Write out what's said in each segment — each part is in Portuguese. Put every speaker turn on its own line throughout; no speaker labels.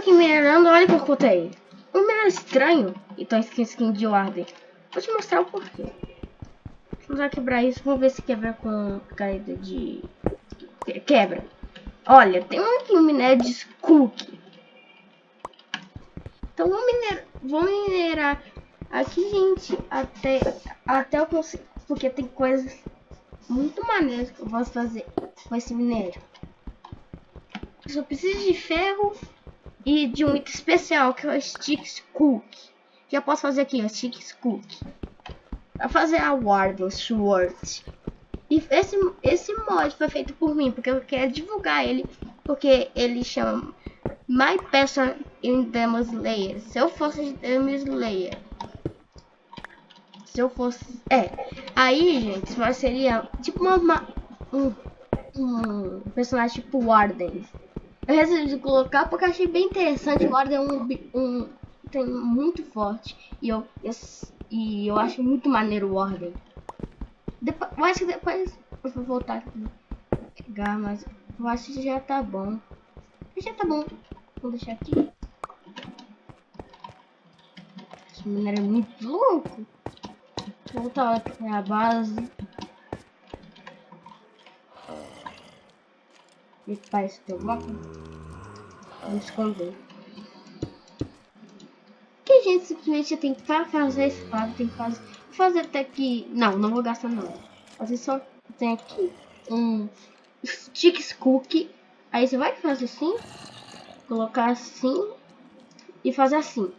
aqui minerando, olha o que eu contei. Um minério estranho. Então skin, skin de ordem. Vou te mostrar o porquê. Vamos quebrar isso. Vamos ver se quebra com caída de... Quebra. Olha, tem um aqui, um minério de Cook. Então vou minerar, vou minerar aqui, gente, até, até eu conseguir, porque tem coisas muito maneiras que eu posso fazer com esse minério. Eu só preciso de ferro e de um item especial, que é o Sticks Cook. Eu posso fazer aqui, o Sticks Cook. Pra fazer a Warden Sword. E esse, esse mod foi feito por mim, porque eu quero divulgar ele, porque ele chama My Person in Demon Slayer. Se eu fosse Demon Slayer. Se eu fosse... É. Aí, gente, mas seria tipo uma, uma um, um personagem tipo Warden. Eu resolvi colocar porque achei bem interessante. O Warden é um, um tem muito forte. E eu, eu, e eu acho muito maneiro o Warden. Depois, eu acho que depois eu vou voltar aqui. Pegar, mas eu acho que já tá bom. Já tá bom. Vou deixar aqui. Esse minério é muito louco. Vou voltar aqui a base. E parece que eu vou esconder. Que gente simplesmente tem que fazer esse quadro, tem que fazer. Fazer até aqui. Não, não vou gastar não. Fazer só tem aqui um sticks cookie. Aí você vai fazer assim, colocar assim e fazer assim.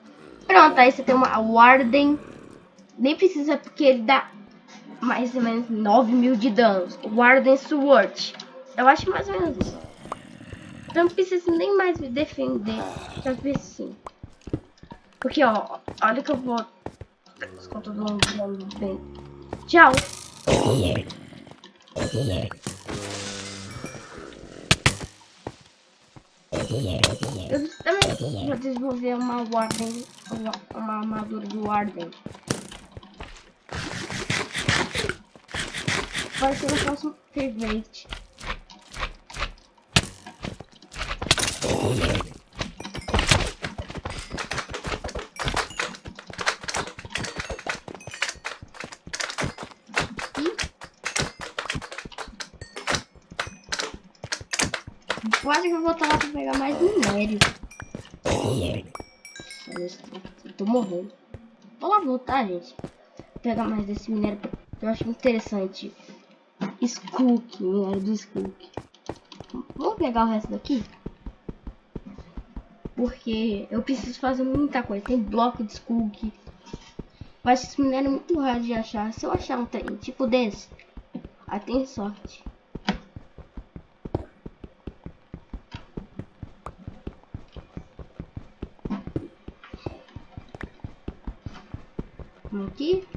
Pronto, aí você tem uma Warden. Nem precisa porque ele dá mais ou menos 9 mil de danos. Warden Sword. Eu acho mais ou menos isso. Então não precisa nem mais me defender. Já vi sim. Porque, ó, olha que eu vou... Todo mundo bem. Tchau. Eu também vou desenvolver uma Warden, uma, uma armadura do Warden. Vai ser o próximo favorite. Quase que eu vou voltar lá pra pegar mais minério. Eu tô morrendo. Vou lá voltar, gente. Pegar mais desse minério. Eu acho interessante. Skook, minério do Skook. Vamos pegar o resto daqui? Porque eu preciso fazer muita coisa. Tem bloco de Skook. Mas esse minério é muito raro de achar. Se eu achar um trem tipo desse, aí tem sorte. aqui.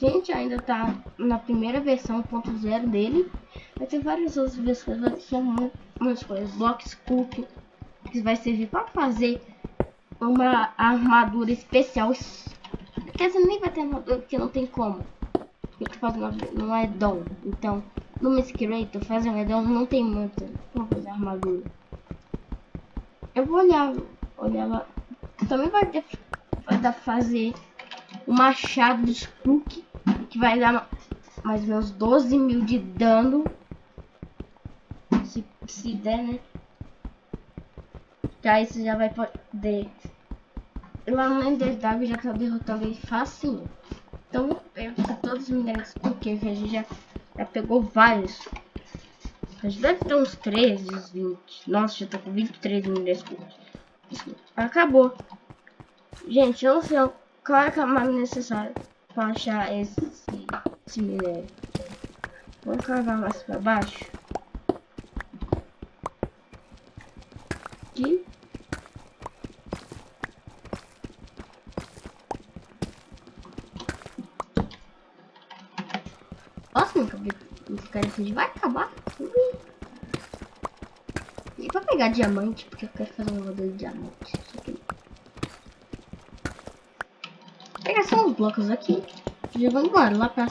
Gente, ainda tá na primeira versão, ponto zero dele. Vai ter várias outras versões, vai ter umas coisas. Blocks Cook, que vai servir para fazer uma armadura especial. Quer dizer, nem vai ter armadura, porque não tem como. Porque fazendo não é dom. Então, no Miss Creator, fazer um dom não tem muito como fazer armadura. Eu vou olhar, olhar. Também vai, ter, vai dar fazer o machado de Spook, que vai dar mais menos 12 mil de dano. Se, se der, né? Aí você já vai poder. Lá no NDW já tá derrotando ele facinho. Então eu todos os minérios porque a gente já, já pegou vários. A gente deve ter uns 13, 20. Nossa, já tô com 23 minutos. Acabou. Gente, eu não sei qual é a camada necessária para achar esse, esse minério. Vamos cavar mais para baixo. Aqui. Nossa, nunca vi esse cara assim. Vai acabar. E pra pegar diamante, porque eu quero fazer um jogador de diamante. Vou pegar só os blocos aqui. Já vou embora, lá pra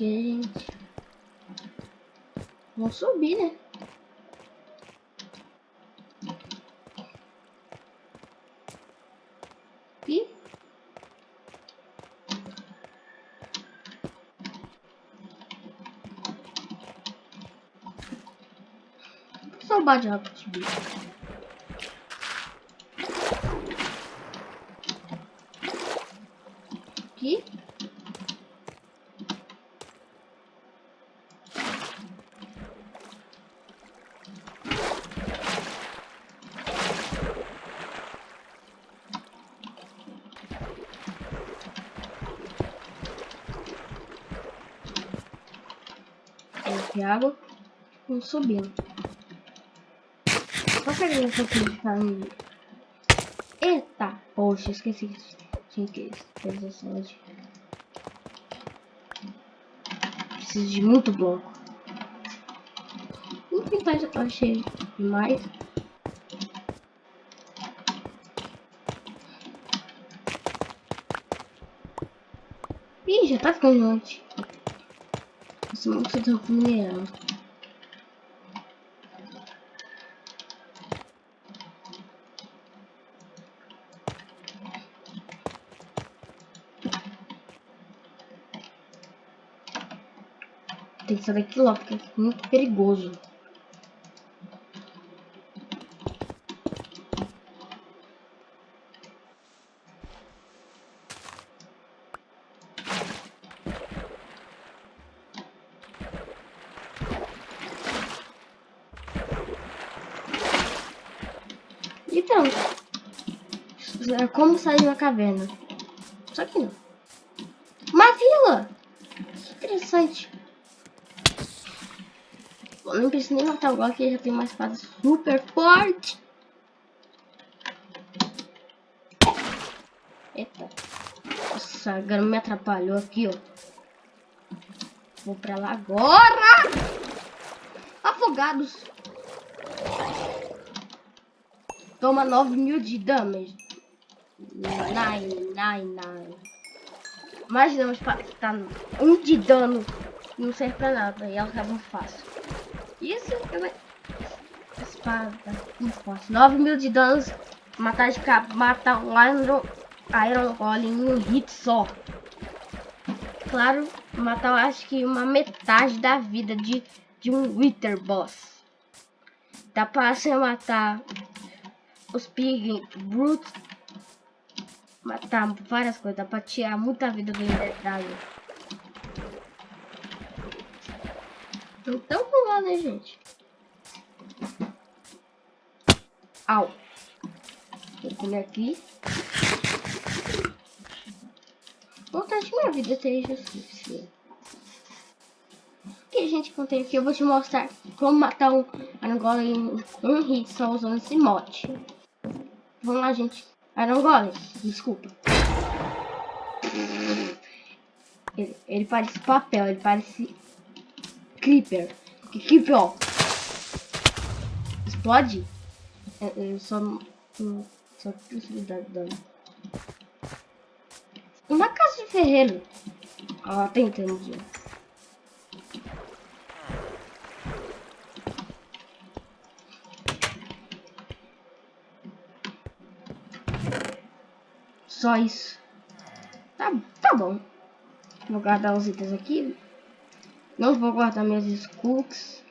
Gente. Vamos subir, né? Aqui. Só bate rápido subir. Aqui. Aqui água. Subindo. Só de família. Eita! Poxa, esqueci que tinha que essa de... Preciso de muito bloco. Tentar já achei demais. Ih, já tá ficando noite. Monstro tá mineral. Tem que sair daqui logo, porque é muito perigoso. Então, é como sair de uma caverna. Só que não. Uma vila! Que interessante. Eu não preciso nem matar o Glock, ele já tem uma espada super forte. Eita. Nossa, agora me atrapalhou aqui, ó. Vou pra lá agora! Afogados. Toma 9 mil de damage. Nine, nine, nine. Imagina, tá um de dano. Não serve pra nada. E ela acaba fácil. Isso é espada. Não posso. 9 mil de danos. Matar de capa. Matar um Iron, Iron Golem em um hit só. Claro, matar acho que uma metade da vida de, de um Wither Boss. Dá pra você matar os Pig Brute. Matar várias coisas. Dá pra tirar muita vida do Dragon. Então vamos lá, né, gente? Au. Vou comer aqui. Vontade que minha vida seja que a gente contém aqui? Eu vou te mostrar como matar um Iron em um hit só usando esse mod. Vamos lá, gente. Iron Golem, desculpa. Ele, ele parece papel, ele parece Creeper. Que Creeper, ó. Explode? É, é só... Só preciso dar dano. Uma casa de ferreiro. Ó, tem entendi. Só isso. Tá, tá bom. Vou guardar os itens aqui. Não vou guardar minhas cookies.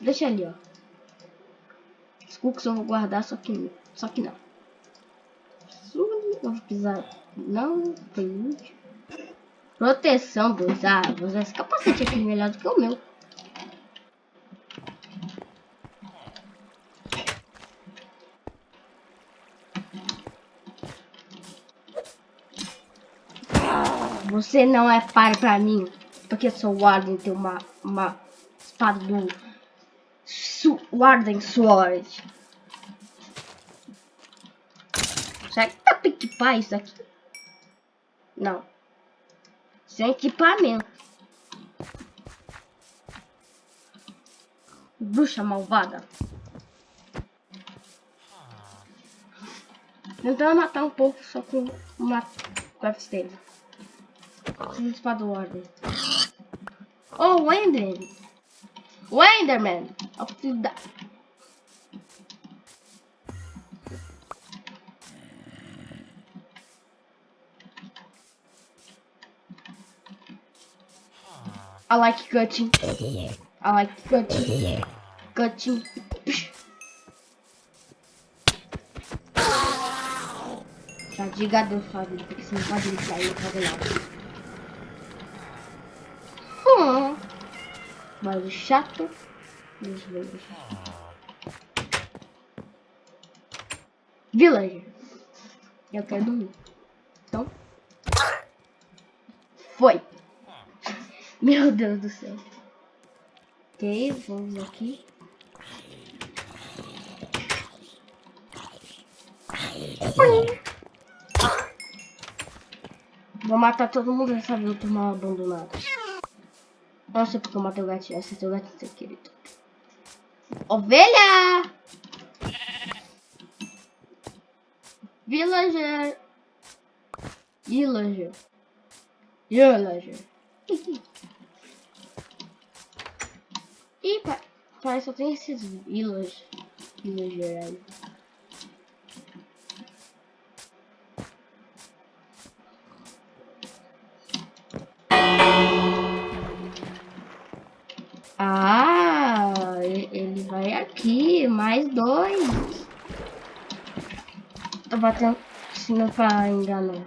Deixa ali, ó. Cookies eu vou guardar, só que, só que não. Vou pisar. Não, foi útil. Proteção dos árvores. Esse capacete aqui é melhor do que o meu. Você não é par pra mim. Porque sou Warden tem uma, uma espada do Su Warden Sword. Será que dá pra equipar isso aqui? Não. Sem equipamento. Bruxa malvada. Tentando matar um pouco só com uma craft Preciso de espada ordem. Oh, Wender! Wenderman! Eu preciso da... I like cutting. I like cutting. Cutting. Já diga Deus sua vida, porque você não pode me sair e fazer. Mas chato. Dos livros. Villager. Eu quero dormir. Então. Foi. Meu Deus do céu. Ok, vamos aqui. Vou matar todo mundo nessa vila mal abandonada. Não sei porque eu matei o gatinho. Esse é seu gatinho, querido. Ovelha! Villager. Villager. Villager. Ih, parece que só tem esses village, villager aí. Mais dois. Tô batendo não pra enganar.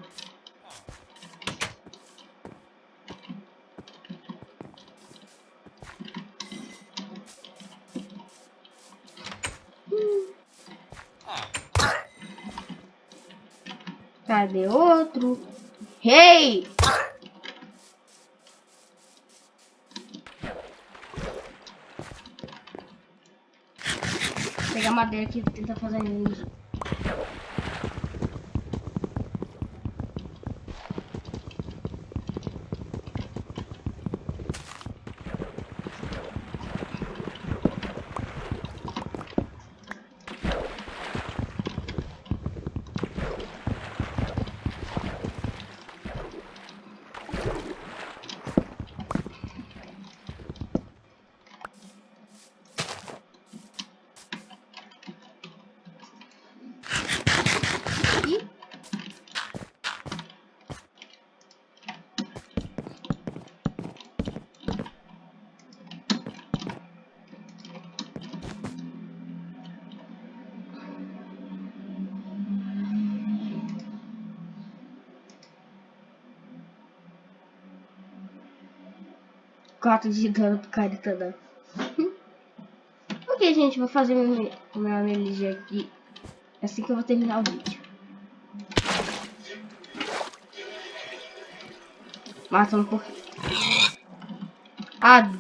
Cadê outro? Hey! Pegar madeira aqui e tentar fazer isso. Quatro de dano pro Caritana. ok, gente, vou fazer meu, meu análise aqui assim que eu vou terminar o vídeo. Mata um pouquinho. Adeus!